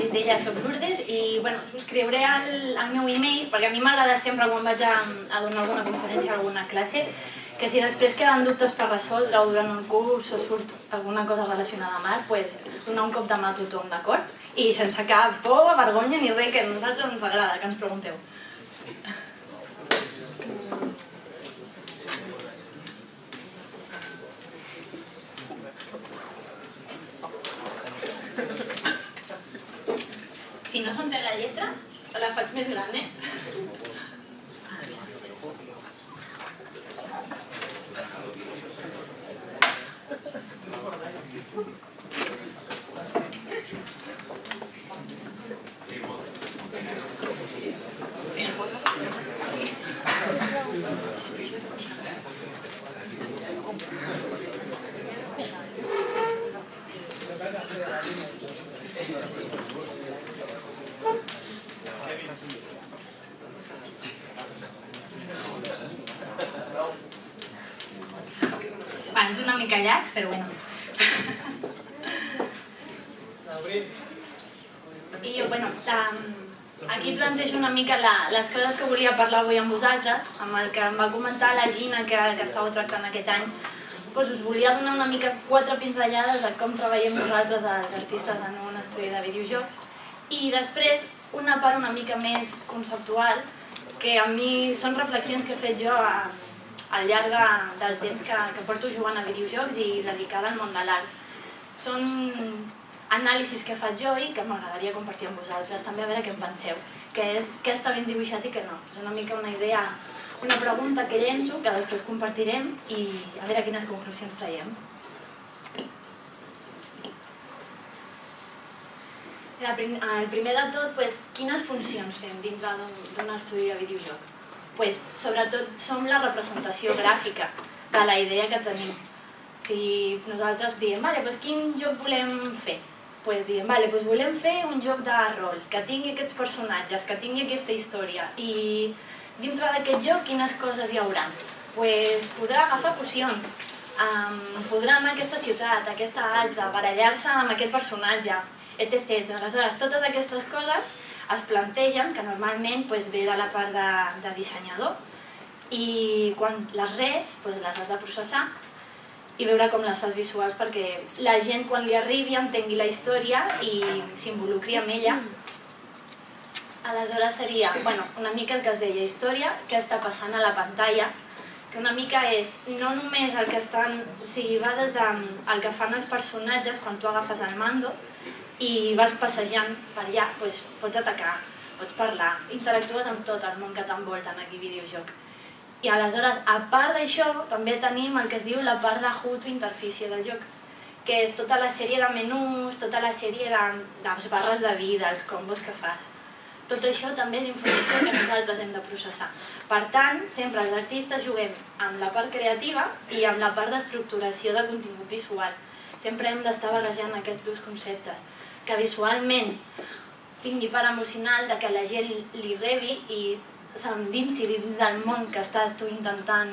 David Ella, soc Lourdes i bueno, escriuré el, el meu e-mail perquè a mi m'agrada sempre quan vaig a, a donar alguna conferència o alguna classe que si després queden dubtes per resoldre o durant un curs o surt alguna cosa relacionada amb art, pues, donar un cop de mà a tothom, d'acord? I sense cap por, vergonya ni res, que a nosaltres ens agrada que ens pregunteu. No s'entén la lletra, la faig més gran, eh? Va, és una mica llarg, però bueno. I jo, bueno, aquí plantejo una mica la, les coses que volia parlar avui amb vosaltres, amb el que em va comentar la Gina que, que estava tractant aquest any. Doncs us volia donar una mica quatre pinzellades de com treballem nosaltres els artistes en un estudi de videojocs i després una part una mica més conceptual que a mi són reflexions que he fet jo a, al llarg de, del temps que, que porto jugant a videojocs i dedicada al món de l'art. Són anàlisis que faig jo i que m'agradaria compartir amb vosaltres, també a veure què en penseu, que és què està ben dibuixat i què no. És una mica una idea, una pregunta que llenço, que després compartirem i a veure quines conclusions traiem. El primer de tot, pues, quines funcions fem dintre d'un estudi de videojoc? Pues, sobretot som la representació gràfica de la idea que tenim. Si nosaltres diem, vale, pues, quin joc volem fer? Pues diem, vale, pues volem fer un joc de rol, que tingui aquests personatges, que tingui aquesta història. I dintre d'aquest joc, quines coses hi haurà? Pues podrà agafar pocions, um, podrà anar a aquesta ciutat, a aquesta altra, barallar-se amb aquest personatge, etc. Aleshores, totes aquestes coses es plantegen, que normalment pues, ve de la part de, de dissenyador, i quan les reps pues, les has de processar i veure com les fas visuals perquè la gent quan li arribi entengui la història i s'involucri amb ella. Aleshores seria bueno, una mica el que es deia història, què està passant a la pantalla, que una mica és no només el que estan, o sigui, va des del el que fan els personatges quan tu agafes el mando, i vas passejant per allà, doncs pots atacar, pots parlar, interactues amb tot el món que t'envolta en aquell videojoc. I aleshores, a part d'això, també tenim el que es diu la part de HUD o interfície del joc, que és tota la sèrie de menús, tota la sèrie de, de les barres de vida, els combos que fas. Tot això també és informació que nosaltres hem de processar. Per tant, sempre els artistes juguem amb la part creativa i amb la part d'estructuració de contingut visual. Sempre hem d'estar barrejant aquests dos conceptes que visualment tingui part emocional de que la gent li rebi i s'endinsi dins del món que estàs tu intentant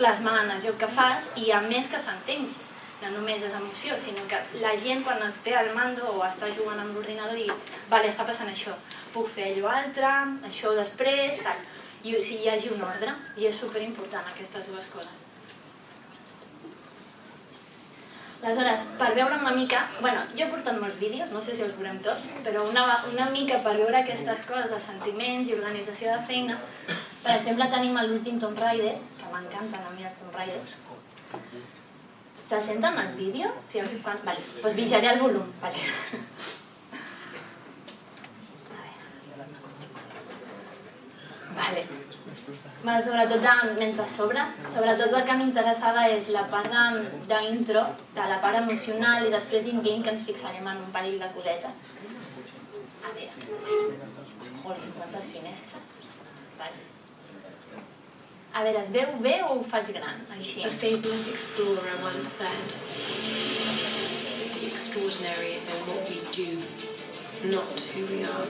plasmar en el joc que fas i a més que s'entengui. No només és emoció, sinó que la gent quan et té al mando o està jugant amb l'ordinador digui vale, està passant això, puc fer allò altre, això després, tal. I si hi hagi un ordre, i és superimportant aquestes dues coses. Aleshores, per veure una mica... bueno, jo he portat molts vídeos, no sé si els veurem tots, però una, una mica per veure aquestes coses de sentiments i organització de feina. Per exemple, tenim l'últim Tomb Raider, que m'encanten a mi els Tomb Raiders. Se senten els vídeos? Si els... Quan... Vale, doncs vigiaré el volum. Vale. Vale sobretot de, mentre sobre, sobretot el que m'interessava és la part d'intro, de, de la part emocional i després in-game que ens fixarem en un parell de cosetes. A veure, joder, quantes finestres. Vale. A veure, es veu bé o ho faig gran, així? A faithless explorer once said that the extraordinary is in what we do, not who we are.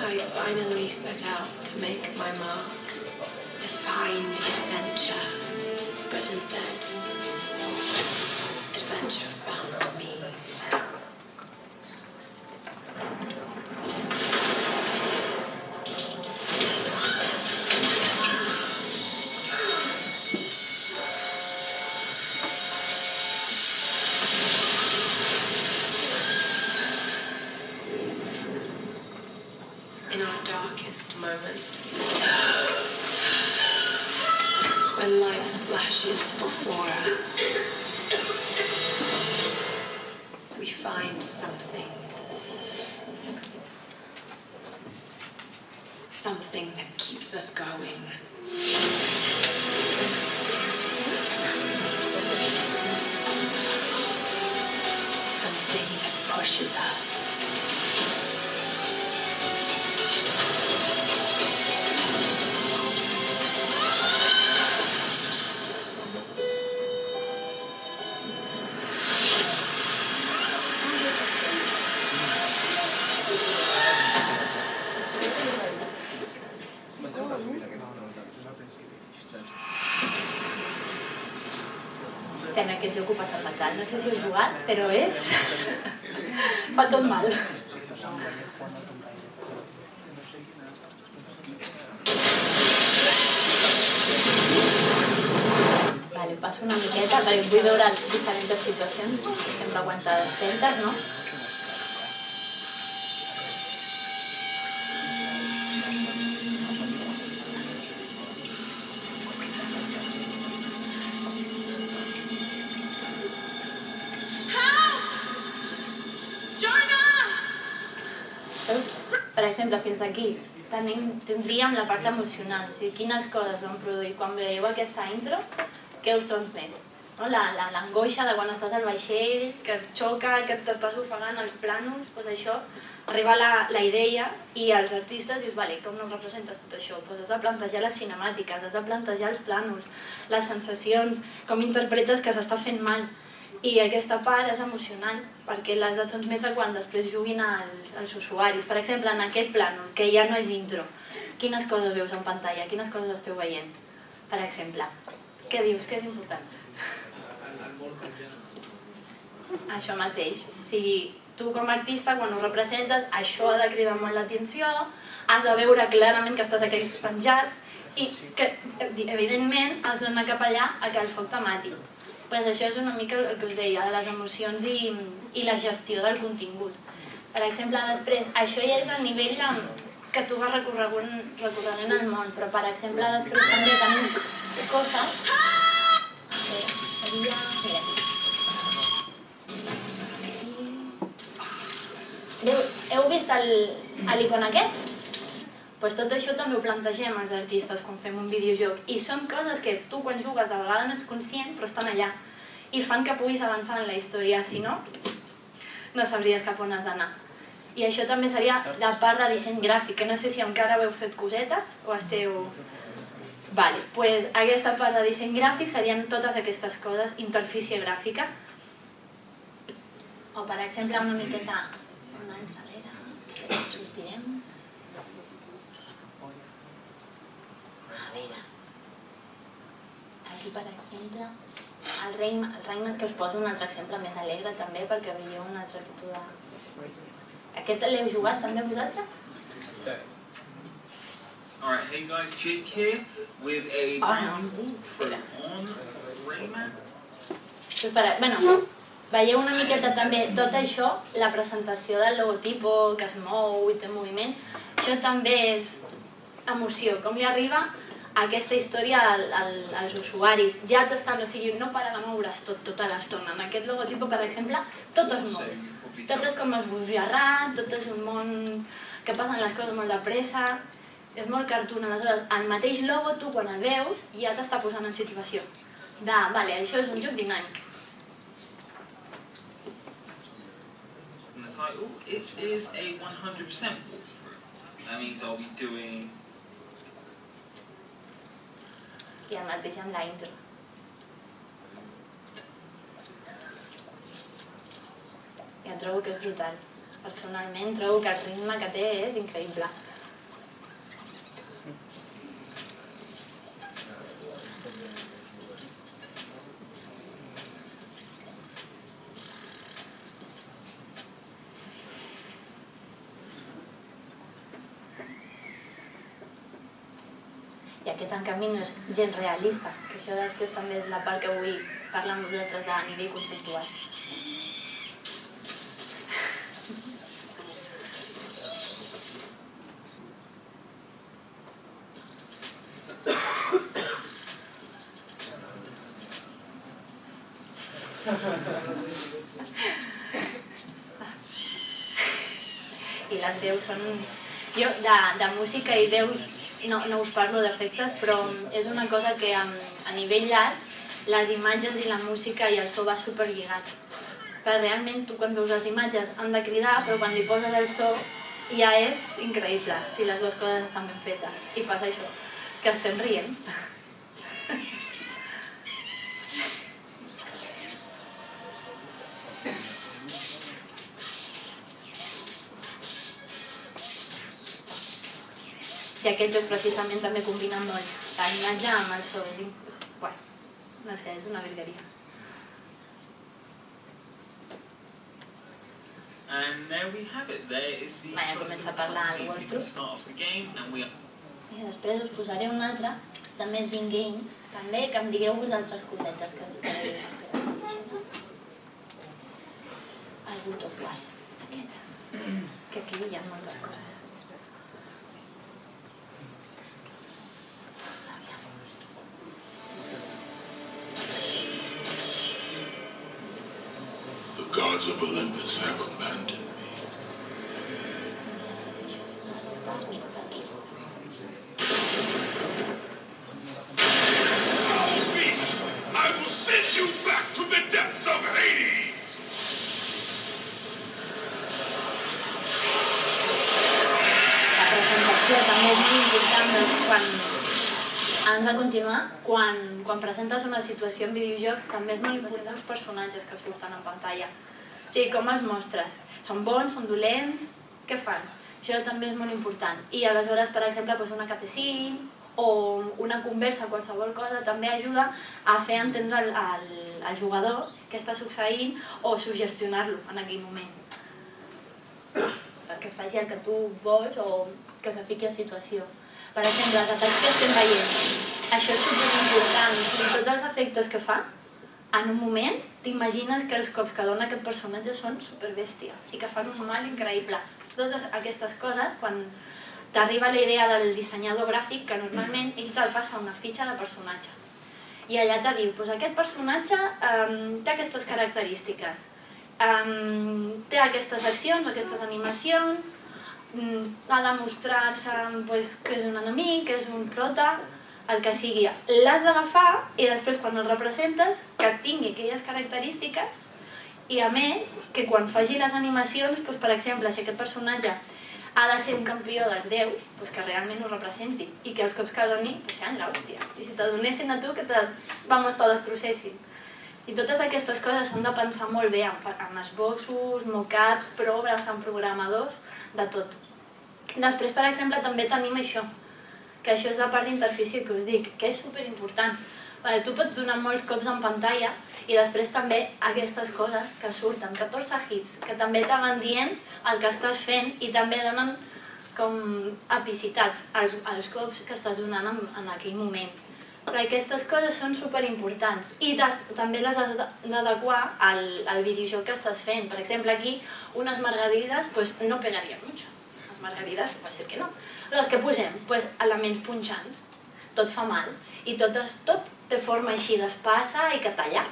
I finally set out to make my mark find adventure, but instead, adventure found Sí, en aquest joc ho passa fatal. No sé si heu jugat, però és... Fa tot mal. Vale, passo una miqueta vull veure les diferents situacions, sempre aguantar despentes, no? Exemple, fins aquí tenim, tindríem la part emocional, o sigui, quines coses vam produir. Quan veieu aquesta intro, què us transmet? No? L'angoixa la, l'angoixa de quan estàs al vaixell, que et xoca, que t'estàs ofegant els plànols, doncs això, arriba la, la idea i els artistes dius, vale, com no representes tot això? Doncs has de plantejar les cinemàtiques, has de plantejar els plànols, les sensacions, com interpretes que s'està fent mal. I aquesta part és emocional, perquè l'has de transmetre quan després juguin els, usuaris. Per exemple, en aquest plànol, que ja no és intro, quines coses veus en pantalla, quines coses esteu veient? Per exemple, què dius que és important? Això mateix. O sigui, tu com a artista, quan ho representes, això ha de cridar molt l'atenció, has de veure clarament que estàs aquí penjat i que, evidentment, has d'anar cap allà a que el foc te mati. Pues això és una mica el que us deia, de les emocions i, i la gestió del contingut. Per exemple, després, això ja és a nivell que tu vas recorregant, recorregant el món, però per exemple després també tenim coses aquí. Veu, heu vist el- l'icon aquest? Pues tot això també ho plantegem els artistes quan fem un videojoc i són coses que tu quan jugues de vegades no ets conscient però estan allà i fan que puguis avançar en la història, si no, no sabries cap on has d'anar. I això també seria la part de disseny gràfic, que no sé si encara heu fet cosetes o esteu... Vale, pues aquesta part de disseny gràfic serien totes aquestes coses, interfície gràfica. O per exemple una miqueta una enrere, sortirem. A veure, aquí per exemple, el Rayman que us poso un altre exemple més alegre també perquè veieu un altre tipus de... Aquest l'heu jugat també vosaltres? Alright, hey guys, Jake here with a Ah, brand no, espera. on Rayman. Espera, bueno, veieu una miqueta també tot això, la presentació del logotipo que es mou i té moviment, això també és emoció, com li arriba aquesta història al, al, als usuaris. Ja t'estan, o sigui, no para de moure's tot, tota l'estona. En aquest logotipo, per exemple, tot es mou. Tot és com esbojarrat, tot és un món que passen les coses molt de pressa, és molt cartoon, aleshores el mateix logo tu quan el veus ja t'està posant en situació de, vale, això és un joc dinàmic. it is a 100% walkthrough. That means I'll be doing I el mateix amb la intro. Em trobo que és brutal. Personalment trobo que el ritme que té és increïble. I aquest en canvi no és gens realista, que això després també és la part que vull parlar amb vosaltres a nivell conceptual. I les veus són... Jo de, de música i veus no, no us parlo d'efectes, però és una cosa que a, a nivell llarg les imatges i la música i el so va superlligat. Perquè realment tu quan veus les imatges han de cridar, però quan li poses el so ja és increïble si les dues coses estan ben fetes. I passa això, que estem rient. I aquest joc precisament també combina molt la imatge amb el so. És, bueno, no sé, és una virgueria. And there we have it. There is the Vaya, first comença a parlar cutscene el at the walkthrough. start of the game, and we are I després us posaré un altre, també és d'in-game, també que em digueu vosaltres cosetes que, espera, deixem. El Good of Light, aquest. Que aquí hi ha moltes coses. Gods of Olympus have abandoned me. Foul beast! I will send you back to the depths of Hades! La presentació també és molt important doncs, quan abans de continuar, quan, quan presentes una situació en videojocs també és molt important els personatges que surten en pantalla. Sigui, com els mostres? Són bons, són dolents? Què fan? Això també és molt important. I aleshores, per exemple, doncs una cutscene o una conversa, qualsevol cosa, també ajuda a fer entendre al, al, al jugador què està succeint o sugestionar-lo en aquell moment perquè faci el que tu vols o que se fiqui a situació. Per exemple, els atacs que estem veient, això és superimportant, o sigui, tots els efectes que fa, en un moment t'imagines que els cops que dona aquest personatge són superbèsties i que fan un mal increïble. Totes aquestes coses, quan t'arriba la idea del dissenyador gràfic, que normalment ell te'l passa una fitxa de personatge. I allà te diu, doncs aquest personatge um, té aquestes característiques, um, té aquestes accions, aquestes animacions, um, ha de mostrar-se pues, que és un enemic, que és un prota, el que sigui. L'has d'agafar i després quan el representes que tingui aquelles característiques i a més que quan faci les animacions, doncs, per exemple, si aquest personatge ha de ser un campió dels déus, doncs que realment ho representi i que els cops que doni, doncs sean l'hòstia. I si te donessin a tu, que te, vamos, te destrossessin. I totes aquestes coses s'han de pensar molt bé en, en esbossos, mockups, proves, en programadors, de tot. Després, per exemple, també tenim això, que això és la part d'interfície que us dic, que és superimportant. Perquè tu pots donar molts cops en pantalla i després també aquestes coses que surten, 14 hits, que també van dient el que estàs fent i també donen com epicitat als, als cops que estàs donant en, en aquell moment. Però aquestes coses són superimportants i també les has d'adequar al, al videojoc que estàs fent. Per exemple, aquí unes margarides pues, no pegarien mucho. Les margarides, va ser que no. Llavors, què posem? Pues, elements punxants. Tot fa mal. I tot, tot té forma així d'espasa i que talla.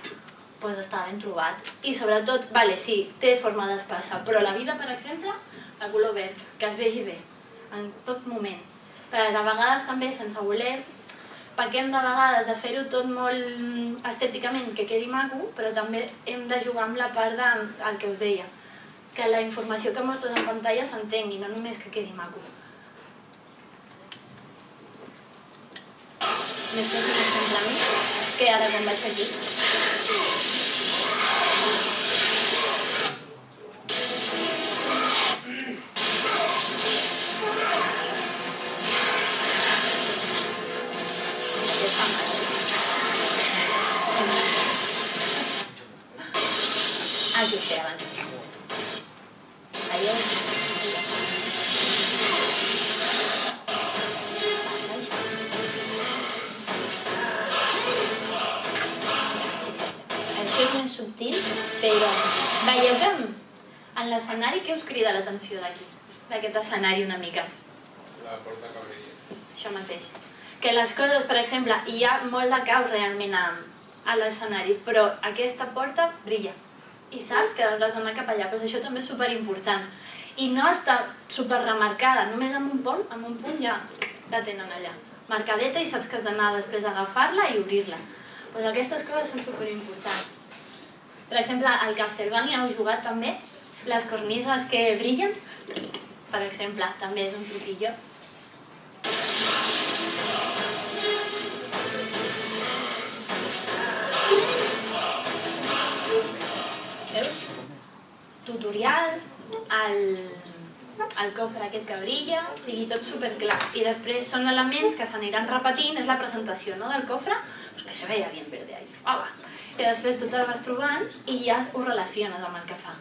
Pues està ben trobat. I sobretot, vale, sí, té forma d'espasa, però la vida, per exemple, de color verd, que es vegi bé, en tot moment. Perquè de vegades també, sense voler, pequem de vegades de fer-ho tot molt mm, estèticament, que quedi maco, però també hem de jugar amb la part de, el que us deia, que la informació que mostres en pantalla s'entengui, no només que quedi maco. Més que un exemple a mi, que ara quan vaig aquí. Està mal. Aquí us té abans. Adiós. Però veieu que en l'escenari què us crida l'atenció d'aquí? D'aquest escenari una mica. La porta cabrilla. Això mateix. Que les coses, per exemple, hi ha molt de caos realment a, a l'escenari, però aquesta porta brilla i saps que has d'anar cap allà, doncs això també és superimportant. I no està super remarcada, només amb un punt, amb un punt ja la tenen allà. Marcadeta i saps que has d'anar després a agafar-la i obrir-la. Doncs aquestes coses són superimportants. Per exemple, al Castlevania heu jugat també les cornises que brillen, per exemple, també és un truquillo. Veus? Tutorial, el, el cofre aquest que brilla, o sigui, tot superclar. I després són elements que s'aniran repetint, és la presentació no, del cofre, pues que se veia bien verde ahí. Hola! I després tu te'l vas trobant i ja ho relaciones amb el que fa.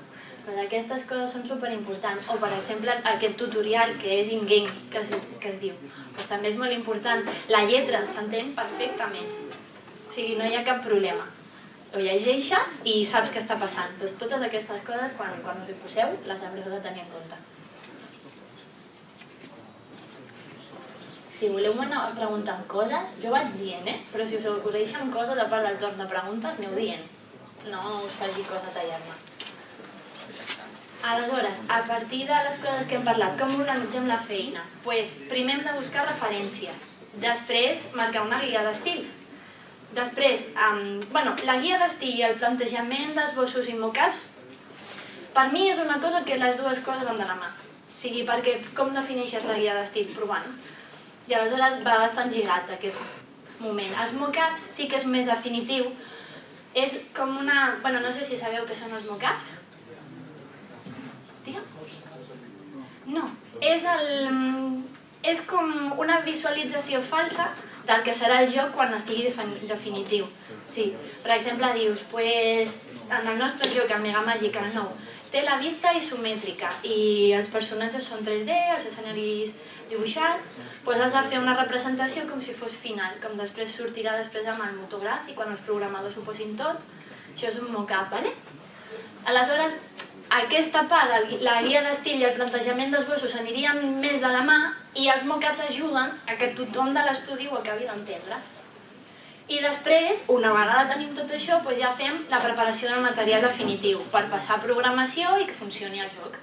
Però aquestes coses són superimportants. O, per exemple, aquest tutorial que és in-game, que, es, que es diu. Pues també és molt important. La lletra s'entén perfectament. O sigui, no hi ha cap problema. Ho llegeixes i saps què està passant. Doncs totes aquestes coses, quan, quan us hi poseu, les haureu de tenir en compte. Si voleu anar preguntant coses, jo vaig dient, eh? Però si us acudeixen coses a part del torn de preguntes, aneu dient. No us faci cosa tallar-me. Aleshores, a partir de les coses que hem parlat, com organitzem la feina? pues, primer hem de buscar referències, després marcar una guia d'estil. Després, um, bueno, la guia d'estil i el plantejament d'esbossos i mockups, per mi és una cosa que les dues coses van de la mà. O sigui, perquè com defineixes la guia d'estil? Provant. I aleshores va bastant lligat aquest moment. Els mockups sí que és més definitiu. És com una... Bueno, no sé si sabeu què són els mockups. Digue'm. No, és, el, és com una visualització falsa del que serà el joc quan estigui definitiu. Sí, per exemple, dius, pues, en el nostre joc, el Mega Magic, el nou, té la vista isomètrica i els personatges són 3D, els escenaris dibuixats, doncs has de fer una representació com si fos final, com després sortirà després amb el motogràfic, quan els programadors ho posin tot, això és un mock-up, ¿vale? Aleshores, aquesta part, la guia d'estil i el plantejament d'esbossos anirien més de la mà i els mock-ups ajuden a que tothom de l'estudi ho acabi d'entendre. I després, una vegada tenim tot això, doncs ja fem la preparació del material definitiu per passar a programació i que funcioni el joc.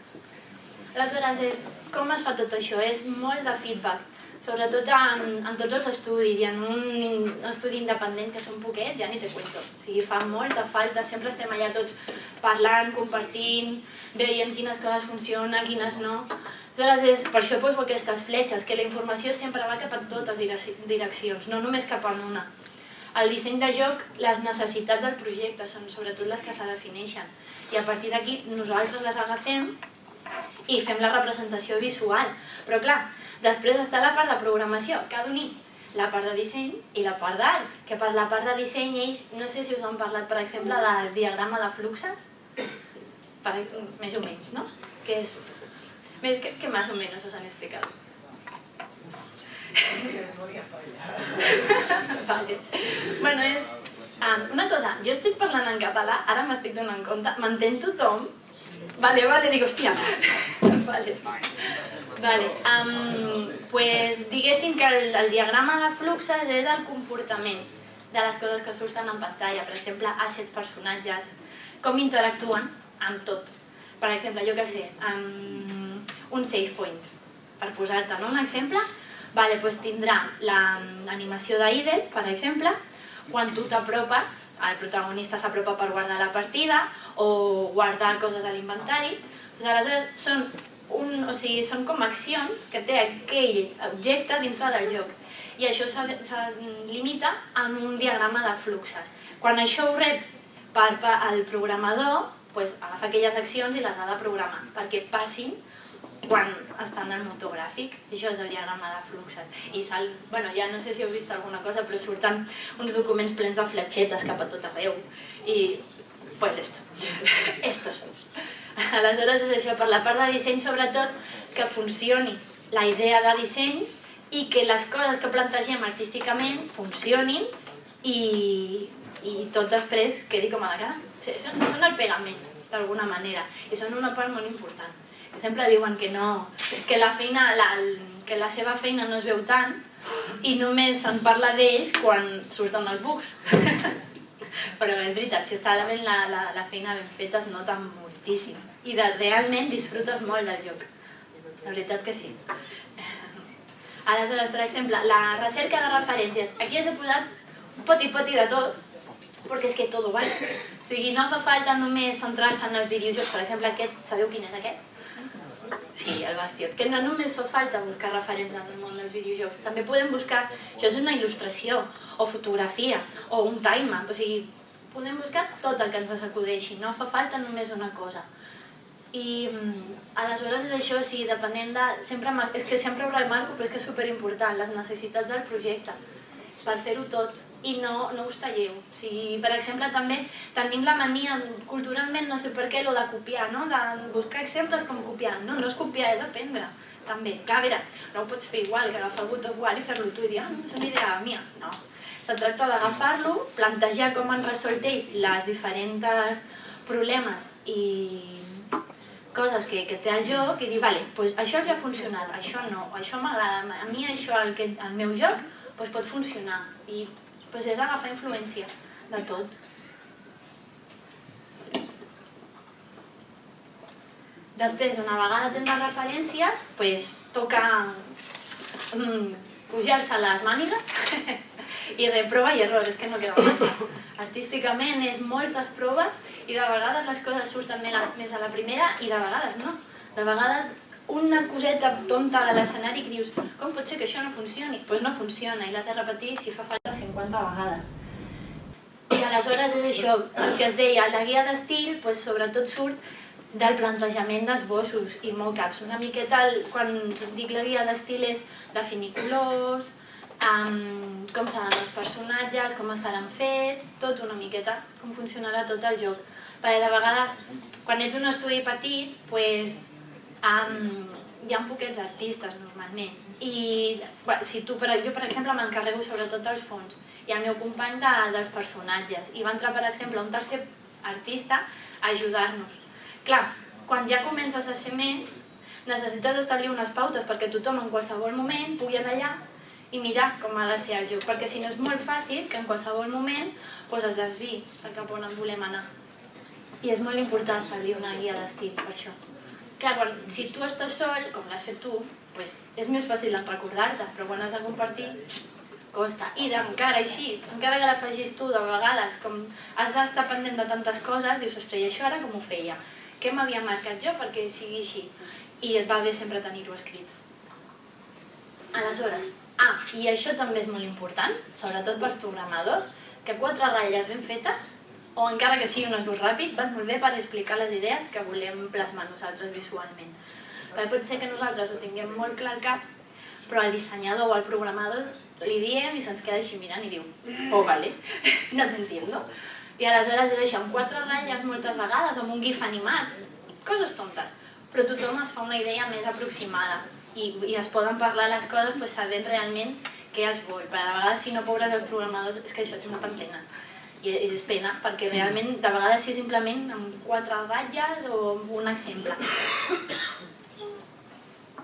Aleshores, és, com es fa tot això? És molt de feedback, sobretot en, en tots els estudis i en un estudi independent que són poquets, ja ni te cuento. O sigui, fa molta falta, sempre estem allà tots parlant, compartint, veient quines coses funcionen, quines no. Aleshores, és, per això poso aquestes fletxes, que la informació sempre va cap a totes direccions, no només cap a una. El disseny de joc, les necessitats del projecte són sobretot les que se defineixen. I a partir d'aquí nosaltres les agafem i fem la representació visual. Però clar, després està la part de programació, que ha d'unir la part de disseny i la part d'art, que per la part de disseny ells, no sé si us han parlat, per exemple, del diagrama de fluxes, per, més o menys, no? Que és... Que, que més o menys us han explicat? vale. Bueno, és... Um, una cosa, jo estic parlant en català, ara m'estic donant compte, m'entén tothom? Vale, vale, dic, hòstia. vale. Vale, um, pues diguéssim que el, el diagrama de fluxes és el comportament de les coses que surten en pantalla. Per exemple, assets, personatges, com interactuen amb tot. Per exemple, jo què sé, um, un save point, per posar-te no? un exemple, vale, pues tindrà l'animació la, d'Idel, per exemple, quan tu t'apropes, el protagonista s'apropa per guardar la partida o guardar coses a l'inventari, doncs aleshores són, un, o sigui, són com accions que té aquell objecte dintre del joc i això se limita en un diagrama de fluxes. Quan això ho rep per, per el programador, doncs agafa aquelles accions i les ha de programar perquè passin quan estan al motogràfic, això és el diagrama de fluxes. I sal, bueno, ja no sé si heu vist alguna cosa, però surten uns documents plens de fletxetes cap a tot arreu. I, pues esto. esto són. Aleshores és això, per la part de disseny sobretot, que funcioni la idea de disseny i que les coses que plantegem artísticament funcionin i, i tot després quedi com a de cara. O sigui, són, són el pegament, d'alguna manera, i són una part molt important sempre diuen que no, que la feina, la, que la seva feina no es veu tant i només se'n parla d'ells quan surten els bugs. Però és veritat, si està ben la, la, la feina ben feta es nota moltíssim. I de, realment disfrutes molt del joc. La veritat que sí. Aleshores, per exemple, la recerca de referències. Aquí he posat un poti poti de tot, perquè és que tot va. O sigui, no fa falta només centrar-se en els videojocs. Per exemple, aquest, sabeu quin és aquest? Sí, el Bastion. Que no només fa falta buscar referents en el món dels videojocs, també podem buscar, això és una il·lustració, o fotografia, o un timer, o sigui, podem buscar tot el que ens acudeixi, no fa falta només una cosa. I mm, aleshores és això, sí, depenent de... Sempre, és que sempre ho remarco, però és que és superimportant, les necessitats del projecte, per fer-ho tot i no, no us talleu. O sigui, per exemple, també tenim la mania, culturalment, no sé per què, lo de copiar, no? de buscar exemples com copiar. No, no és copiar, és aprendre. També. Clar, a veure, no ho pots fer igual que agafar el botó igual i fer-lo tu i dir, ah, és una idea mia. No. Se tracta d'agafar-lo, plantejar com han resolt ells les diferents problemes i coses que, que té el joc i dir, vale, pues això els ha funcionat, això no, això m'agrada, a mi això, el, que, el meu joc, pues pot funcionar. I pues és agafar influència de tot. Després, una vegada tens les referències, pues, toca mm, pujar-se les mànigues i reprova i error, és que no queda mal. Artísticament és moltes proves i de vegades les coses surten més a la primera i de vegades no. De vegades una coseta tonta de l'escenari que dius com pot ser que això no funcioni? Doncs pues no funciona i l'has de repetir si fa falta 50 vegades. I aleshores és això, el que es deia, la guia d'estil pues, sobretot surt del plantejament d'esbossos i mock-ups. Una miqueta, el, quan dic la guia d'estil és definir colors, um, com seran els personatges, com estaran fets, tot una miqueta, com funcionarà tot el joc. Perquè de vegades, quan ets un estudi petit, pues, Um, hi ha poquets artistes normalment i bueno, si tu, per, jo per exemple m'encarrego sobretot dels fons i el meu company de, dels personatges i va entrar per exemple un tercer artista a ajudar-nos clar, quan ja comences a ser més necessites establir unes pautes perquè tothom en qualsevol moment pugui anar allà i mirar com ha de ser el joc, perquè si no és molt fàcil que en qualsevol moment doncs es desviï cap on volem anar. I és molt important establir una guia d'estil per això. Clar, quan, si tu estàs sol, com l'has fet tu, pues, és més fàcil recordar-te, però quan has de compartir, costa. I encara així, encara que la facis tu de vegades, com has d'estar pendent de tantes coses, dius, ostres, i això ara com ho feia? Què m'havia marcat jo perquè sigui així? I et va bé sempre tenir-ho escrit. Aleshores, ah, i això també és molt important, sobretot pels programadors, que quatre ratlles ben fetes o encara que sigui un esbós ràpid, van molt bé per explicar les idees que volem plasmar nosaltres visualment. Perquè pot ser que nosaltres ho tinguem molt clar al cap, però al dissenyador o al programador li diem i se'ns queda així mirant i diu oh, vale, no t'entiendo. I aleshores és això, amb quatre ratlles moltes vegades, amb un gif animat, coses tontes, però tothom es fa una idea més aproximada i, i es poden parlar les coses pues, sabent realment què es vol, perquè a vegades si no pobres els programadors és que això no t'entenen i és pena, perquè realment de vegades sí simplement amb quatre ratlles o un exemple.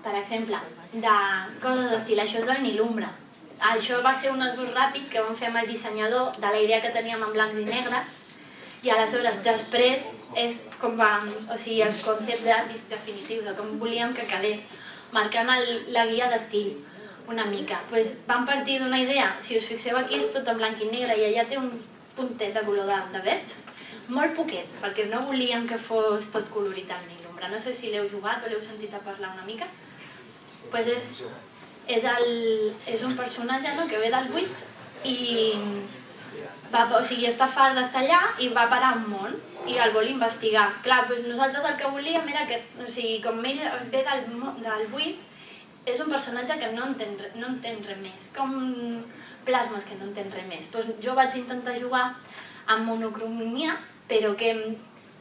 Per exemple, de coses d'estil, això és el Nilumbra. Això va ser un esbós ràpid que vam fer amb el dissenyador de la idea que teníem en blancs i negres i aleshores després és com va, o sigui, els conceptes definitius de com volíem que quedés, marcant el, la guia d'estil una mica. Pues vam partir d'una idea, si us fixeu aquí és tot en blanc i negre i allà té un puntet de color de, de verd, molt poquet, perquè no volíem que fos tot colorit al l'ombra. No sé si l'heu jugat o l'heu sentit a parlar una mica. Pues és, és, el, és un personatge no, que ve del buit i va, o sigui, està fart d'estar allà i va parar un món i el vol investigar. Clar, doncs nosaltres el que volíem era que, o sigui, com ell ve del, del buit, és un personatge que no entén, no entén res més. Com plasmes que no entén res més. Pues jo vaig intentar jugar amb monocromia, però que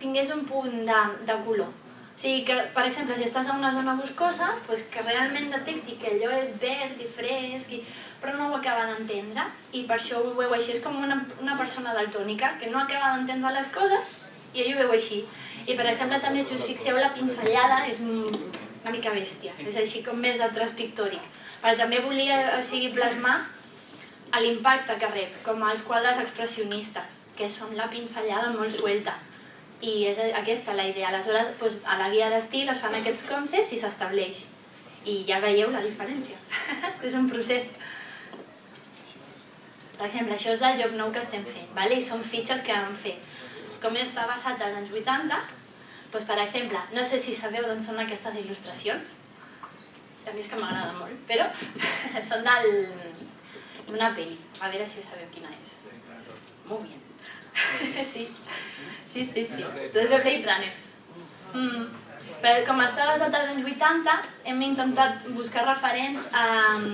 tingués un punt de, de color. O sigui que, per exemple, si estàs a una zona boscosa, pues que realment detecti que allò és verd i fresc, i... però no ho acaba d'entendre, i per això ho veu així. És com una, una persona daltònica que no acaba d'entendre les coses i ell ho veu així. I per exemple també si us fixeu la pinzellada és una mica bèstia, és així com més de tras pictòric. Però també volia o sigui, plasmar l'impacte que rep, com els quadres expressionistes, que són la pinzellada molt suelta. I és aquesta la idea. Aleshores, doncs, a la guia d'estil es fan aquests concepts i s'estableix. I ja veieu la diferència. és un procés. Per exemple, això és el joc nou que estem fent, vale? i són fitxes que vam fer. Com està basat als anys 80, doncs, per exemple, no sé si sabeu d'on són aquestes il·lustracions, a mi és que m'agrada molt, però són d'una pel·li. A veure si sabeu quina és. Molt bé. Sí, sí, sí, sí. Des de Blade Runner. Mm. Però com està basat als anys 80, hem intentat buscar referents um,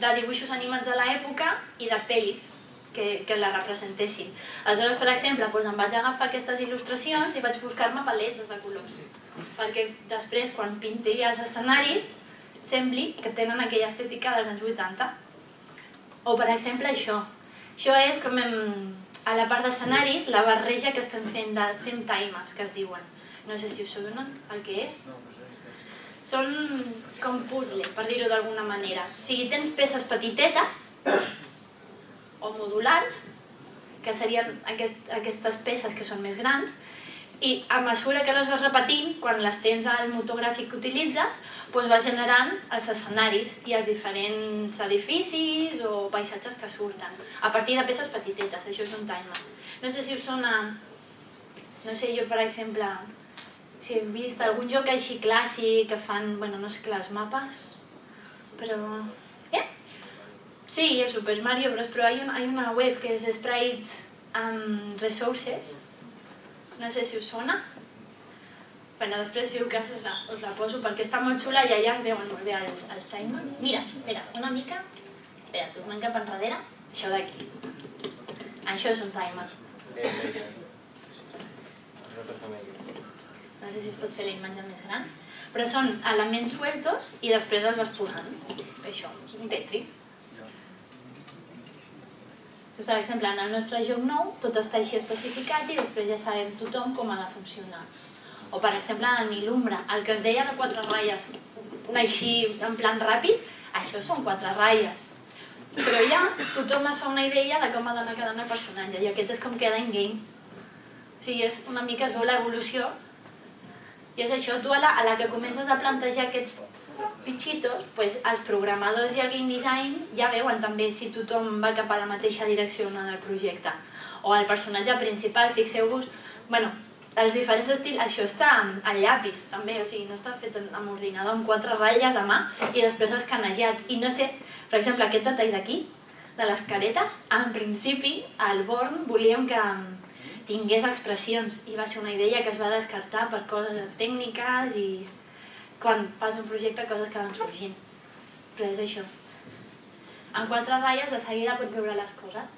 de dibuixos animats de l'època i de pel·lis que, que la representessin. Aleshores, per exemple, doncs em vaig agafar aquestes il·lustracions i vaig buscar-me paletes de colors. Perquè després, quan pinti els escenaris, sembli que tenen aquella estètica dels anys 80. O, per exemple, això. Això és com hem, a la part d'escenaris, la barreja que estem fent de fem time-ups, que es diuen. No sé si us sonen el que és. Són com puzzle, per dir-ho d'alguna manera. O sigui, tens peces petitetes o modulars, que serien aquest, aquestes peces que són més grans, i a mesura que les vas repetint, quan les tens al motogràfic que utilitzes, doncs vas generant els escenaris i els diferents edificis o paisatges que surten, a partir de peces petitetes, això és un timer. No sé si us sona, no sé, jo per exemple, si heu vist algun joc així clàssic que fan, bueno, no sé clar, els mapes, però... Eh? Sí, el Super Mario Bros, però hi ha una, web que és Sprite um, Resources, no sé si us sona. Bueno, després si us cas us la, us la poso perquè està molt xula i allà es veuen molt bé els, els timers. Mira, espera, una mica... Espera, tornem cap enrere. Això d'aquí. Això és un timer. No sé si es pot fer la imatge més gran. Però són elements sueltos i després els vas posant. Això, un Tetris. Doncs, per exemple, en el nostre joc nou tot està així especificat i després ja sabem tothom com ha de funcionar. O per exemple en el Nilumbra, el que es deia de quatre ratlles, així en plan ràpid, això són quatre ratlles. Però ja tothom es fa una idea de com ha d'anar quedant el personatge i aquest és com queda in game. O sigui, és una mica es veu l'evolució i és això, tu a la, a la que comences a plantejar aquests pitxitos, pues, els programadors i el game design ja veuen també si tothom va cap a la mateixa direcció en el projecte. O el personatge principal, fixeu-vos, bueno, els diferents estils, això està al llapis també, o sigui, no està fet amb ordinador, amb quatre ratlles a mà i després escanejat. I no sé, per exemple, aquest detall d'aquí, de les caretes, en principi, al Born volíem que tingués expressions i va ser una idea que es va descartar per coses tècniques i quan fas un projecte coses que van sorgint. Però és això. En quatre ratlles de seguida pots veure les coses.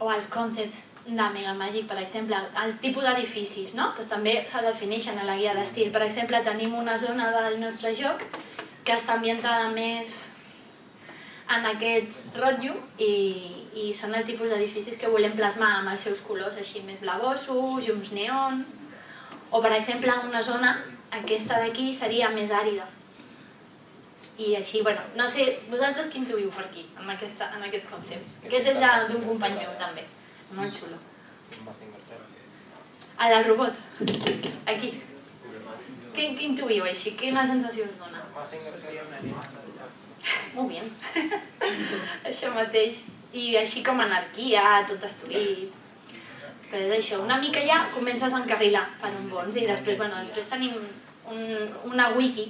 O els concepts de Mega Magic, per exemple, el tipus d'edificis, no? Pues també se defineixen a la guia d'estil. Per exemple, tenim una zona del nostre joc que està ambientada més en aquest rotllo i, i són el tipus d'edificis que volem plasmar amb els seus colors així més blavosos, llums neon o per exemple una zona aquesta d'aquí seria més àrida i així, bueno, no sé, vosaltres quin intuïu per aquí, en, aquesta, en aquest concepte? Aquest és d'un company meu també, molt xulo. A la robot, aquí. Què, què intuïu així? Quina sensació us dona? Molt bé. això mateix. I així com anarquia, tot destruït. Però és això, una mica ja comences a encarrilar per un bons i després, bueno, després tenim un, una wiki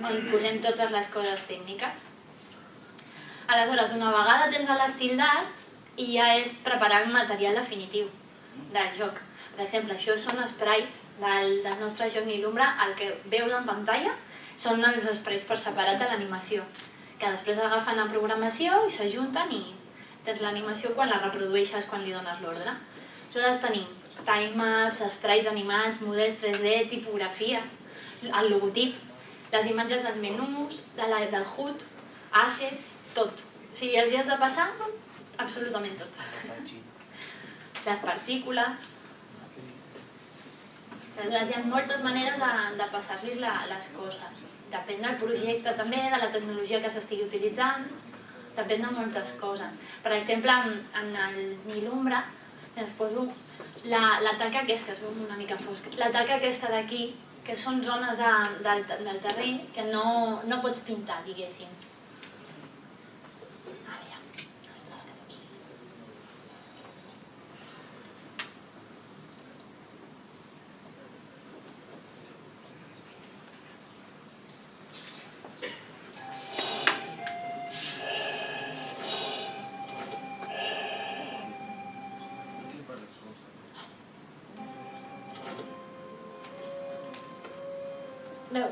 on posem totes les coses tècniques. Aleshores, una vegada tens l'estil d'art i ja és preparar el material definitiu del joc. Per exemple, això són sprites del, del nostre joc Nilumbra, el que veus en pantalla són els sprites per separat de l'animació, que després agafen la programació i s'ajunten i tens l'animació quan la reprodueixes, quan li dones l'ordre. Aleshores tenim timemaps, sprites animats, models 3D, tipografies, el logotip, les imatges dels menús, de la, del HUD, assets, tot. O sigui, els hi has de passar absolutament tot. Les partícules... Aleshores, hi ha moltes maneres de, de passar-li les coses. Depèn del projecte també, de la tecnologia que s'estigui utilitzant, depèn de moltes coses. Per exemple, en, en el Nilumbra, ens poso la, la taca aquesta, es veu una mica fosca, la taca aquesta d'aquí, que són zones de, del, del terreny que no, no pots pintar, diguéssim.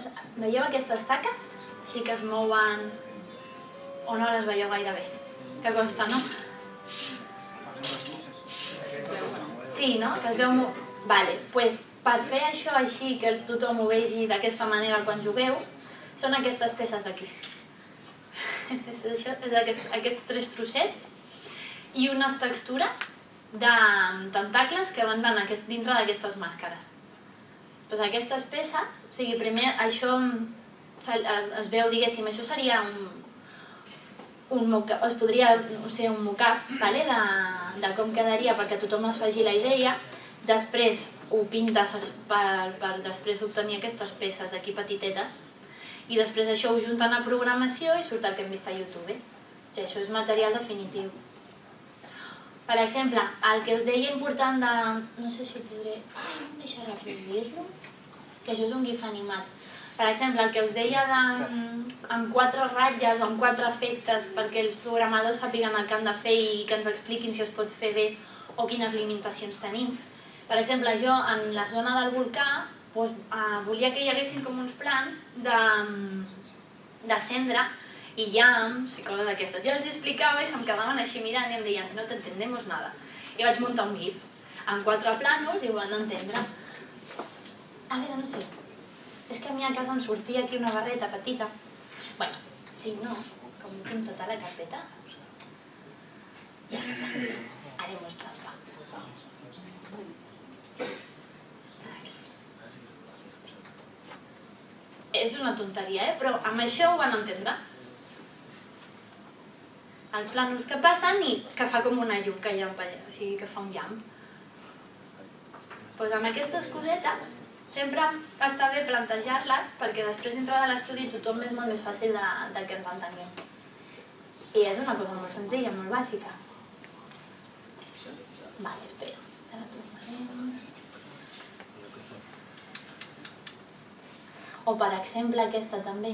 Veus, veieu aquestes taques? Sí que es mouen... O no les veieu gaire bé? Que costa, no? Sí, no? Que es veu molt... Vale, pues, per fer això així, que tothom ho vegi d'aquesta manera quan jugueu, són aquestes peces d'aquí. és això, és aquest, aquests tres trossets i unes textures de tentacles que van aquest, dintre d'aquestes màscares. Pues aquestes peces, o sigui, primer això se- eh, es veu, diguéssim, això seria un, un mock es podria sé, un mock-up vale? de, de com quedaria perquè tothom es faci la idea, després ho pintes es- per, per després obtenir aquestes peces aquí petitetes i després això ho junten a programació i surt el que hem vist a YouTube. I això és material definitiu. Per exemple, el que us deia important de... No sé si podré... Ai, no em deixarà reproduir-lo? Que això és un gif animat. Per exemple, el que us deia de, amb quatre ratlles o amb quatre efectes perquè els programadors sàpiguen el que han de fer i que ens expliquin si es pot fer bé o quines limitacions tenim. Per exemple, jo en la zona del volcà doncs, eh, volia que hi haguessin com uns plans de, de cendra i llamps i coses d'aquestes. Jo els explicava i se'm quedaven així mirant i em deien no t'entendemos nada. I vaig muntar un GIF en quatre planos i ho van entendre. A veure, no sé, és que a mi a casa em sortia aquí una barreta petita. bueno, si no, com tinc tota la carpeta, ja està. Haremos trampa. És una tonteria, eh? Però amb això ho van entendre. Els plànols que passen i que fa com una llum que llampa, o sigui, que fa un llamp. Doncs amb aquestes cosetes sempre està bé plantejar-les perquè després dintre de l'estudi tothom és molt més fàcil de, de que ens entenguem. I és una cosa molt senzilla, molt bàsica. Vale, espera. O per exemple aquesta també.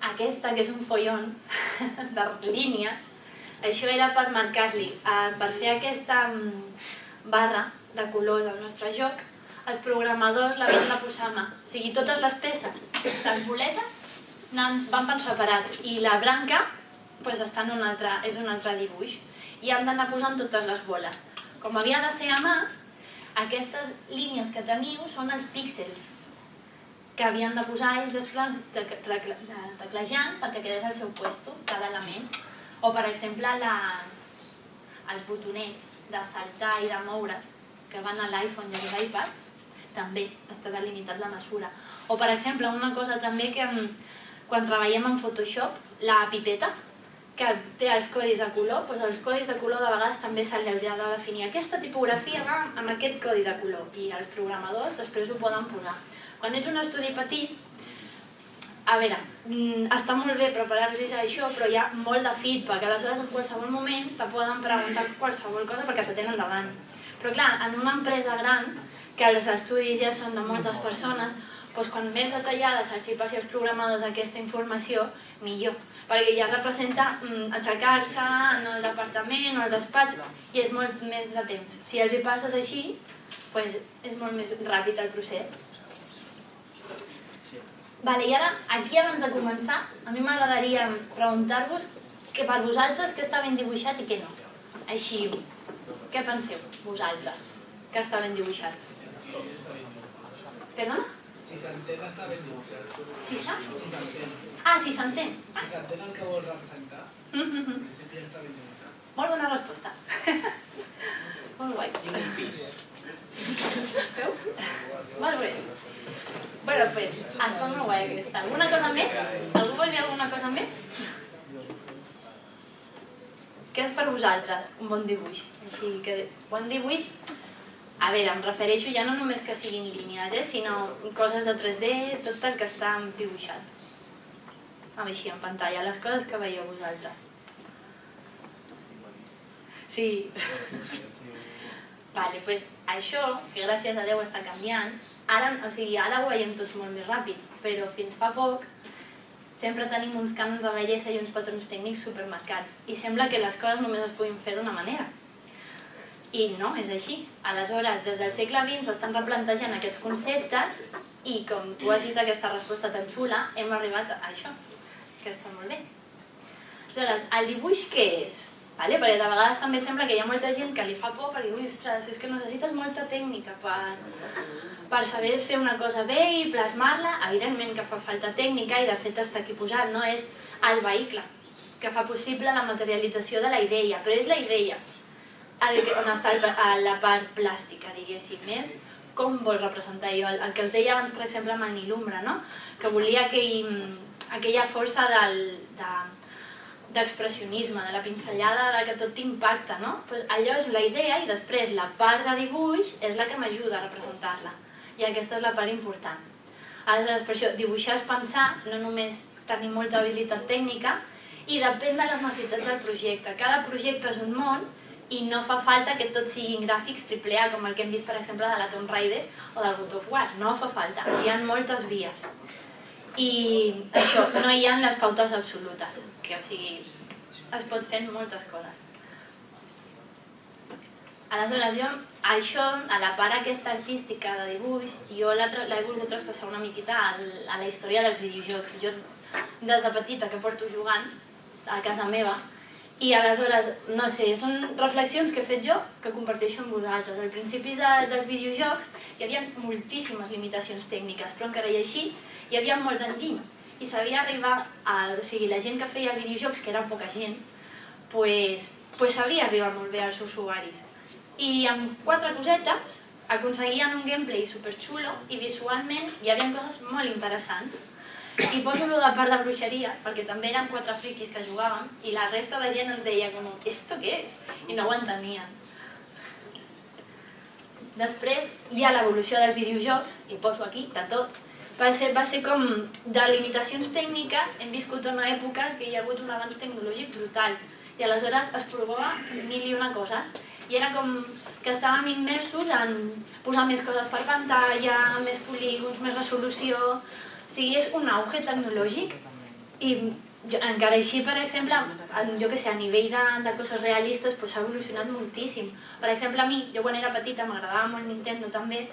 Aquesta, que és un follon de línies, això era per marcar-li, eh, per fer aquesta mm, barra de colors al nostre joc, els programadors l'havien de posar a mà. O sigui, totes les peces, les boletes, van per separat i la branca pues, està en un altre, és un altre dibuix i han d'anar posant totes les boles. Com havia de ser a mà, aquestes línies que teniu són els píxels que havien de posar ells després tec- tec- de- teclejant perquè quedés al seu puesto, cada element. O, per exemple, les, els botonets de saltar i de moure's que van a l'iPhone i als iPads, també està delimitat la mesura. O, per exemple, una cosa també que mm, quan treballem en Photoshop, la pipeta, que té els codis de color, doncs els codis de color de vegades també se li ha de definir. Aquesta tipografia amb aquest codi de color i els programadors després ho poden posar. Quan ets un estudi petit, a veure, mm, està molt bé preparar-los a això, però hi ha molt de feedback. Aleshores, en qualsevol moment te poden preguntar qualsevol cosa perquè te tenen davant. Però clar, en una empresa gran, que els estudis ja són de moltes persones, doncs quan més detallada se'ls passi als programadors aquesta informació, millor. Perquè ja representa mm, aixecar-se en el departament o al despatx i és molt més de temps. Si els hi passes així, doncs és molt més ràpid el procés. Vale, I ara, aquí abans de començar, a mi m'agradaria preguntar-vos que per vosaltres què està ben dibuixat i què no. Així, què penseu, vosaltres, que està ben dibuixat? Perdona? Si s'entén està ben dibuixat. Si? Si s'entén. Ah, si s'entén. Si s'entén el que vol representar, en principi està ben dibuixat. Molt bona resposta. Molt guai. Tinc un pis. Veus? Molt bé. Bueno, pues, està molt guai aquesta. Alguna cosa més? Algú vol dir alguna cosa més? què és per vosaltres un bon dibuix? Així que, bon dibuix, a veure, em refereixo ja no només que siguin línies, eh, sinó coses de 3D, tot el que està dibuixat. Amb així, en pantalla, les coses que veieu vosaltres. Sí. vale, pues això, que gràcies a Déu està canviant, ara, o sigui, ara ho veiem tots molt més ràpid, però fins fa poc sempre tenim uns cànons de bellesa i uns patrons tècnics supermercats i sembla que les coses només es puguin fer d'una manera. I no, és així. Aleshores, des del segle XX s'estan replantejant aquests conceptes i com tu has dit aquesta resposta tan xula, hem arribat a això, que està molt bé. Aleshores, el dibuix què és? Vale? Perquè de vegades també sembla que hi ha molta gent que li fa por perquè, ui, ostres, és que necessites molta tècnica per, per saber fer una cosa bé i plasmar-la. Evidentment que fa falta tècnica i de fet està aquí posat, no? És el vehicle que fa possible la materialització de la idea, però és la idea el on està el, la part plàstica, diguéssim, més com vols representar jo. El, el que us deia abans, per exemple, amb el Nilumbra, no? que volia aquell, aquella força del, de, d'expressionisme, de la pinzellada de que tot t'impacta, no? Pues allò és la idea i després la part de dibuix és la que m'ajuda a representar-la. I aquesta és la part important. Aleshores, per això, dibuixar és pensar, no només tenir molta habilitat tècnica, i depèn de les necessitats del projecte. Cada projecte és un món i no fa falta que tots siguin gràfics AAA, com el que hem vist, per exemple, de la Tomb Raider o del God of War. No fa falta, hi ha moltes vies. I això, no hi ha les pautes absolutes que o sigui, es pot fer moltes coses. Aleshores, jo, això, a la part aquesta artística de dibuix, jo l'he volgut traspassar una miqueta a, a la història dels videojocs. Jo, des de petita que porto jugant a casa meva, i aleshores, no sé, són reflexions que he fet jo que comparteixo amb vosaltres. Al principi de, dels videojocs hi havia moltíssimes limitacions tècniques, però encara i així hi havia molt d'enginy i sabia arribar a... O sigui, la gent que feia videojocs, que era poca gent, pues, pues sabia arribar molt bé als usuaris. I amb quatre cosetes aconseguien un gameplay superxulo i visualment hi havia coses molt interessants. I poso lo de part de bruixeria, perquè també eren quatre friquis que jugaven i la resta de gent ens deia com, ¿esto què és? I no ho entenien. Després hi ha l'evolució dels videojocs, i poso aquí de tot, va ser, va ser com de limitacions tècniques, hem viscut una època que hi ha hagut un avanç tecnològic brutal. I aleshores es provava mil i una coses. I era com que estàvem immersos en posar més coses per pantalla, més polígons, més resolució... O sigui, és un auge tecnològic. I jo, encara així, per exemple, jo que sé, a nivell de, de coses realistes s'ha pues, evolucionat moltíssim. Per exemple, a mi, jo quan era petita m'agradava molt Nintendo també,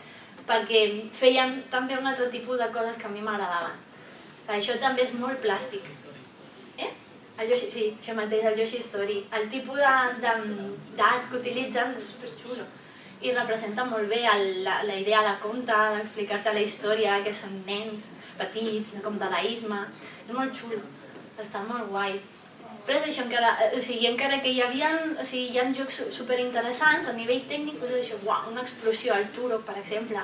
perquè feien també un altre tipus de coses que a mi m'agradaven. Això també és molt plàstic. Eh? El Yoshi, sí, això mateix, el Yoshi Story. El tipus d'art que utilitzen és superxulo i representa molt bé el, la, la idea de conte, d'explicar-te la història, que són nens petits, com dadaisme. És molt xulo, està molt guai. Però és això, encara, o sigui, encara que hi havia, o sigui, hi ha jocs superinteressants, a nivell tècnic, doncs això, uau, una explosió, al Turok, per exemple.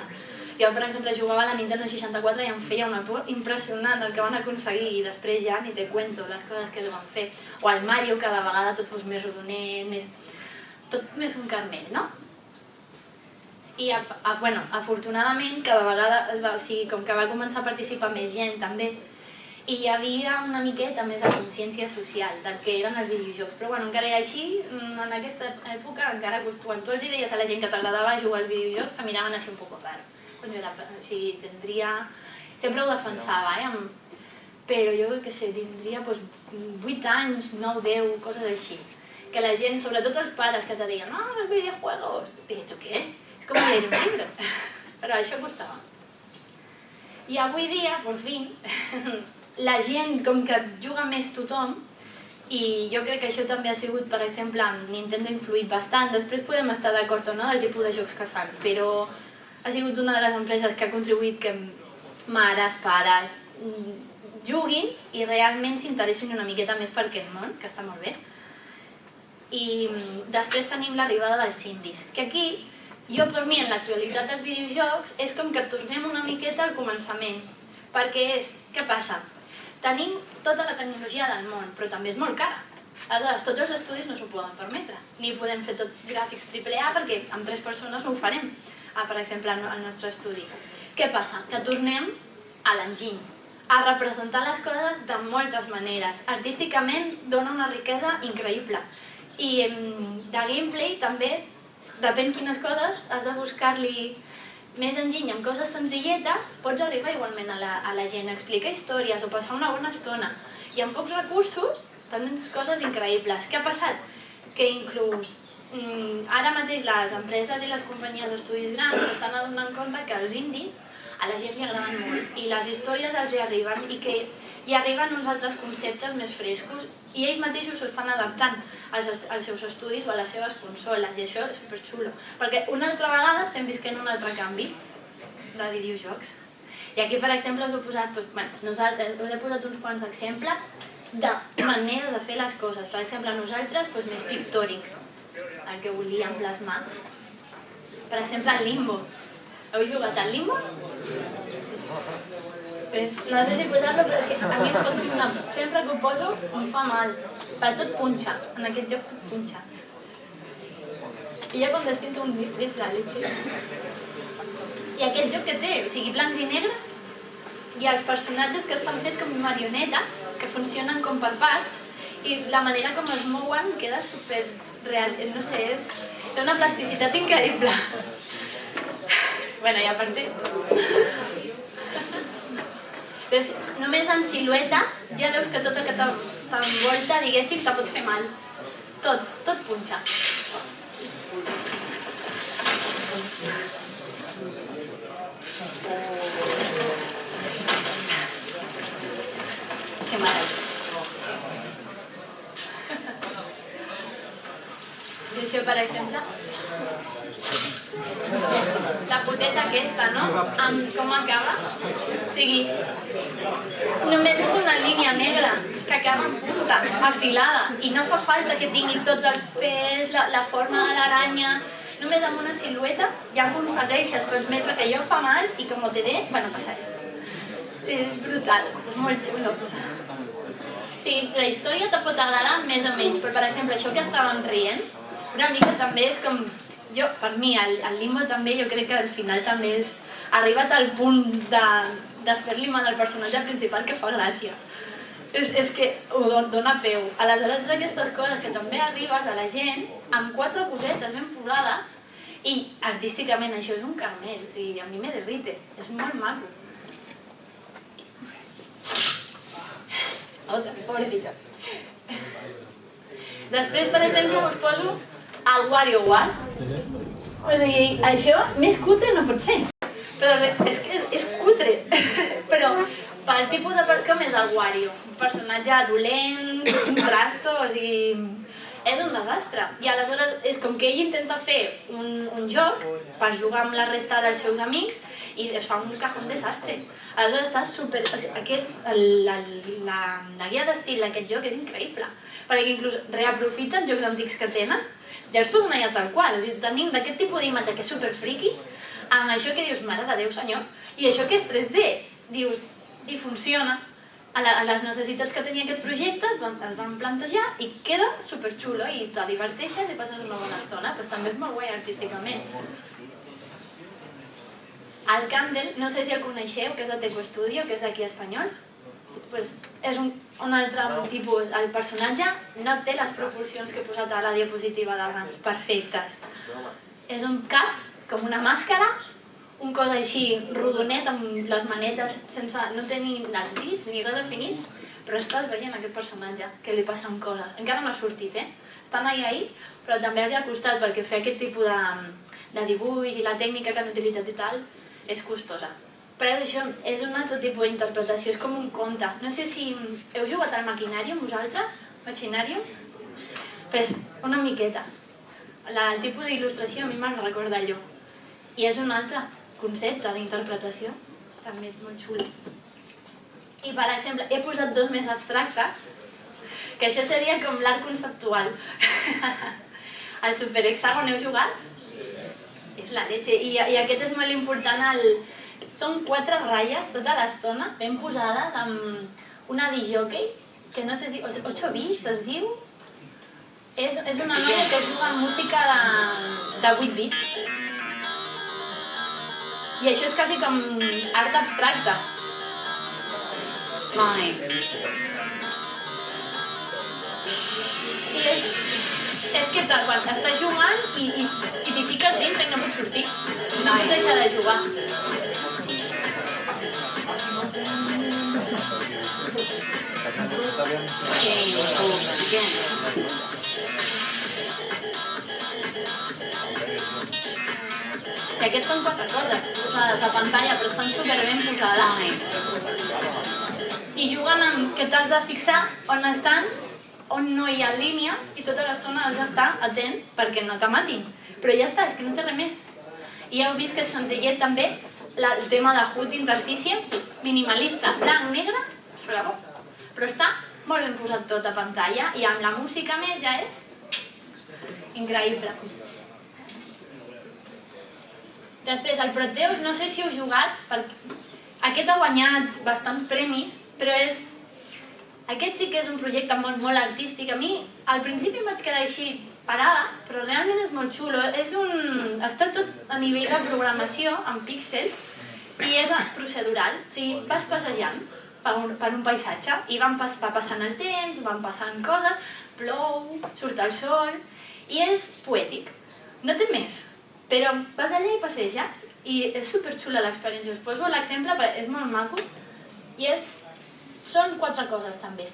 Jo, per exemple, jugava a la Nintendo 64 i em feia una por impressionant el que van aconseguir i després ja ni te cuento les coses que van fer. O el Mario, de vegada tot fos més rodonet, més... tot més un carmel, no? I, a, a, bueno, afortunadament, cada vegada, va, o sigui, com que va començar a participar més gent també, i hi havia una miqueta més de consciència social del que eren els videojocs. Però bueno, encara i així, mm, en aquesta època, encara quan tu els deies a la gent que t'agradava jugar als videojocs, te miraven així un poc raro. Jo era, sigui, tindria... Sempre ho defensava, eh? Però jo, què sé, tindria doncs, 8 anys, 9, 10, coses així. Que la gent, sobretot els pares, que te deien, no, els videojuegos. I tu què? És com leer un llibre. Però això costava. I avui dia, per fin, la gent com que juga més tothom i jo crec que això també ha sigut, per exemple, amb Nintendo influït bastant, després podem estar d'acord o no del tipus de jocs que fan, però ha sigut una de les empreses que ha contribuït que mares, pares, mm, juguin i realment s'interessin una miqueta més per aquest món, que està molt bé. I mm, després tenim l'arribada dels indis, que aquí, jo per mi en l'actualitat dels videojocs, és com que tornem una miqueta al començament, perquè és, què passa? Tenim tota la tecnologia del món, però també és molt cara. Aleshores, tots els estudis no s'ho poden permetre. Ni podem fer tots gràfics AAA perquè amb tres persones no ho farem, ah, per exemple, al nostre estudi. Què passa? Que tornem a l'enginy, a representar les coses de moltes maneres. Artísticament dona una riquesa increïble. I de gameplay també, depèn quines coses, has de buscar-li més enginy amb coses senzilletes, pots arribar igualment a la, a la gent, explicar històries o passar una bona estona. I amb pocs recursos tens coses increïbles. Què ha passat? Que inclús mm, ara mateix les empreses i les companyies d'estudis grans s'estan adonant compte que els indis a la gent li agraden molt i les històries els hi arriben i que hi arriben uns altres conceptes més frescos i ells mateixos s'ho estan adaptant als, als seus estudis o a les seves consoles i això és superxulo perquè una altra vegada estem visquent un altre canvi de videojocs i aquí per exemple us he posat, doncs, bueno, nosaltres, us he posat uns quants exemples de manera de fer les coses. Per exemple, nosaltres, doncs, més pictòric, el que volíem plasmar. Per exemple, el limbo. Heu jugat al limbo? Pues, no sé si posar-lo, però és que a mi em fot una... Sempre que ho poso em fa mal. Per tot punxa. En aquest joc tot punxa. I ja quan destinto un dit és la leche. I aquest joc que té, o sigui, blancs i negres, i els personatges que estan fets com marionetes, que funcionen com per parts, i la manera com es mouen queda super real, no sé, és, té una plasticitat increïble. bueno, i a part Pues, només en siluetes ja veus que tot el que t'envolta, diguéssim, te pot fer mal. Tot, tot punxa. Que meravella. I per exemple, la poteta aquesta, no? Amb com acaba. O sigui, només és una línia negra que acaba en punta, afilada, i no fa falta que tingui tots els pèls, la, la forma de l'aranya, només amb una silueta ja aconsegueixes transmetre que allò fa mal i com te dé, bueno, passa esto. És brutal, molt xulo. Sí, la història te pot agradar més o menys, però per exemple això que estàvem rient, una mica també és com, jo, per mi, el, el limbo també, jo crec que al final també és arribat al punt de, de fer-li mal al personatge principal que fa gràcia. És, és que ho dona peu. Aleshores, és aquestes coses que també arribes a la gent amb quatre cosetes ben posades i artísticament això és un carmel, o sigui, a mi me derrite, és molt maco. Otra, pobrecita. Després, per exemple, us poso el WarioWare. O sigui, això més cutre no pot ser. Però és que és, cutre. Però pel tipus de... Com és el Wario? Un personatge dolent, un trasto, o sigui... És un desastre. I aleshores és com que ell intenta fer un, un joc per jugar amb la resta dels seus amics i es fa un cajón desastre. Aleshores està super... O sigui, aquest, la, la, la guia d'estil d'aquest joc és increïble, perquè inclús reaprofiten jocs antics que tenen, ja els poden allà tal qual, o sigui, tenim d'aquest tipus d'imatge que és super friki, amb això que dius, mare de Déu senyor, i això que és 3D, dius, i funciona, a, la, a les necessitats que tenia aquest projecte es van, es van plantejar i queda super xulo i te diverteixes i passes una bona estona, però també és molt guai artísticament. El Candle, no sé si el coneixeu, que és de Teco Studio, que és d'aquí espanyol. Pues és un, un altre tipus. El personatge no té les proporcions que he posat a la diapositiva d'abans, perfectes. És un cap, com una màscara, un cos així rodonet amb les manetes sense, no té ni els dits ni res definits, però estàs veient aquest personatge que li passen coses. Encara no ha sortit, eh? Estan ahí, ahí, però també els ha costat perquè fer aquest tipus de, de dibuix i la tècnica que han utilitzat i tal és costosa. Però això és un altre tipus d'interpretació, és com un conte. No sé si heu jugat al Maquinàrium vosaltres? Machinàrium? Pues una miqueta. La, el tipus d'il·lustració a mi me'n recorda allò. I és un altre concepte d'interpretació, també és molt xulo. I per exemple, he posat dos més abstractes, que això seria com l'art conceptual. el superhexàgon heu jugat? És la leche. I, I aquest és molt important. El... Són quatre ratlles tota l'estona, ben posades, amb una disjockey, que no sé si... 8 bits es diu? És, és una noia que juga música de, de 8 bits. I això és quasi com art abstracte. Line. I és, és que quan estàs jugant i, i, i no pots sortir. No pots deixar de jugar. I aquests són quatre coses posades a pantalla, però estan superben posades. I juguen amb que t'has de fixar on estan, on no hi ha línies, i tota l'estona has d'estar atent perquè no te matin. Però ja està, és que no té res més. I heu vist que és senzillet també la, el tema de HUD d'interfície, minimalista, blanc, negre, sobre. Però està molt ben posat tot a pantalla i amb la música més ja és increïble. Després, el Proteus, no sé si heu jugat, perquè aquest ha guanyat bastants premis, però és... Aquest sí que és un projecte molt, molt artístic. A mi, al principi em vaig quedar així parada, però realment és molt xulo. És un... Està tot a nivell de programació, en píxel, i és procedural. O sigui, vas passejant per un, per un paisatge i van pas, va passant el temps, van passant coses, plou, surt el sol, i és poètic. No té més, però vas allà i passeges i és superxula l'experiència. Us poso l'exemple és molt maco i és... són quatre coses també.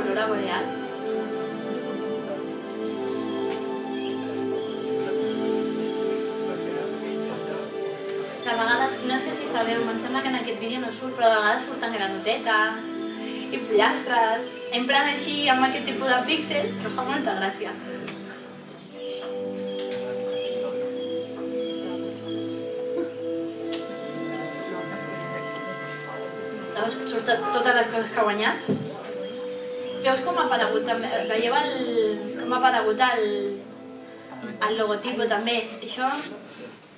L'aurora boreal. De vegades, no sé si sabeu, em sembla que en aquest vídeo no surt, però de vegades surten granotetes i pollastres, en plan així amb aquest tipus de píxel, però fa molta gràcia. Veus, surten totes les coses que ha guanyat. Veus com ha aparegut també, veieu el, com ha aparegut el, el logotipo també. Això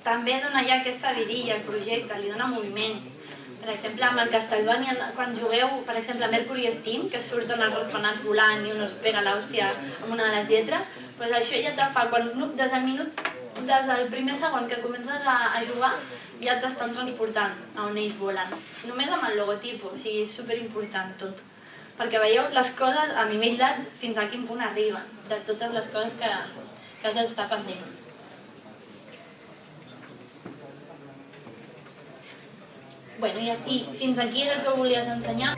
també dona ja aquesta vidilla al projecte, li dona moviment. Per exemple, amb el Castlevania, quan jugueu, per exemple, Mercury Steam, que surten els ratpenats volant i un es pega l'hòstia amb una de les lletres, doncs això ja te fa, quan, des del minut, des del primer segon que comences a, a jugar, ja t'estan transportant a on ells volen. Només amb el logotipo, o sigui, és superimportant tot. Perquè veieu les coses a nivell d'art fins a quin punt arriben, de totes les coses que, que has d'estar pendent. Bueno, i, i fins aquí és el que volies ensenyar.